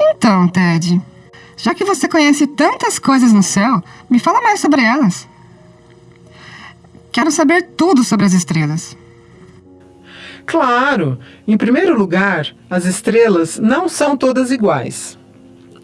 Então, Ted, já que você conhece tantas coisas no céu, me fala mais sobre elas. Quero saber tudo sobre as estrelas. Claro! Em primeiro lugar, as estrelas não são todas iguais.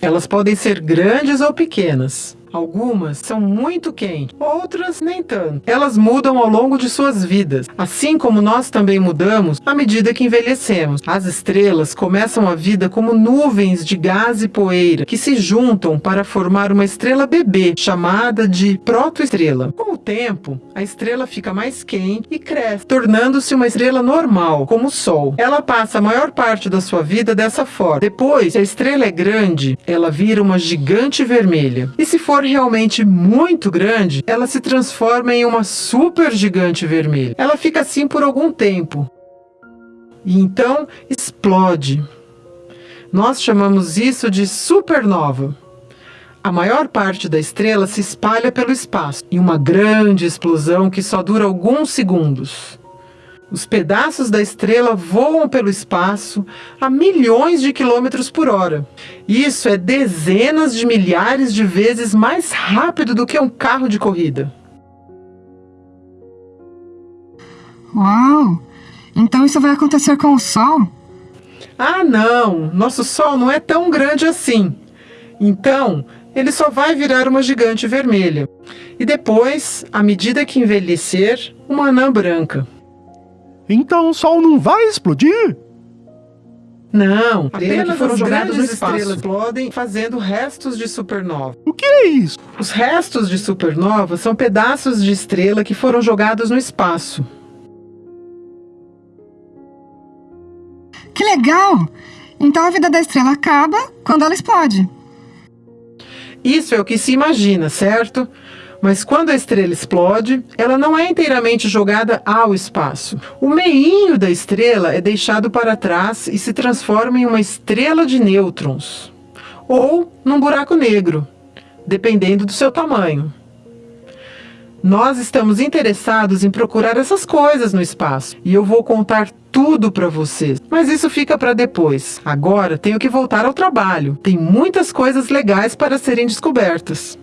Elas podem ser grandes ou pequenas. Algumas são muito quentes, outras nem tanto. Elas mudam ao longo de suas vidas, assim como nós também mudamos à medida que envelhecemos. As estrelas começam a vida como nuvens de gás e poeira que se juntam para formar uma estrela bebê, chamada de protoestrela. Com o tempo, a estrela fica mais quente e cresce, tornando-se uma estrela normal, como o Sol. Ela passa a maior parte da sua vida dessa forma. Depois, se a estrela é grande, ela vira uma gigante vermelha. E se for realmente muito grande, ela se transforma em uma super gigante vermelha. Ela fica assim por algum tempo. E então explode. Nós chamamos isso de supernova. A maior parte da estrela se espalha pelo espaço, em uma grande explosão que só dura alguns segundos. Os pedaços da estrela voam pelo espaço a milhões de quilômetros por hora. Isso é dezenas de milhares de vezes mais rápido do que um carro de corrida. Uau! Então isso vai acontecer com o Sol? Ah, não! Nosso Sol não é tão grande assim. Então, ele só vai virar uma gigante vermelha. E depois, à medida que envelhecer, uma anã branca. Então o Sol não vai explodir? Não, apenas foram no espaço. estrelas explodem fazendo restos de supernova. O que é isso? Os restos de supernova são pedaços de estrela que foram jogados no espaço. Que legal! Então a vida da estrela acaba quando ela explode. Isso é o que se imagina, certo? Mas quando a estrela explode, ela não é inteiramente jogada ao espaço. O meinho da estrela é deixado para trás e se transforma em uma estrela de nêutrons, ou num buraco negro, dependendo do seu tamanho. Nós estamos interessados em procurar essas coisas no espaço, e eu vou contar tudo para vocês. Mas isso fica para depois. Agora tenho que voltar ao trabalho. Tem muitas coisas legais para serem descobertas.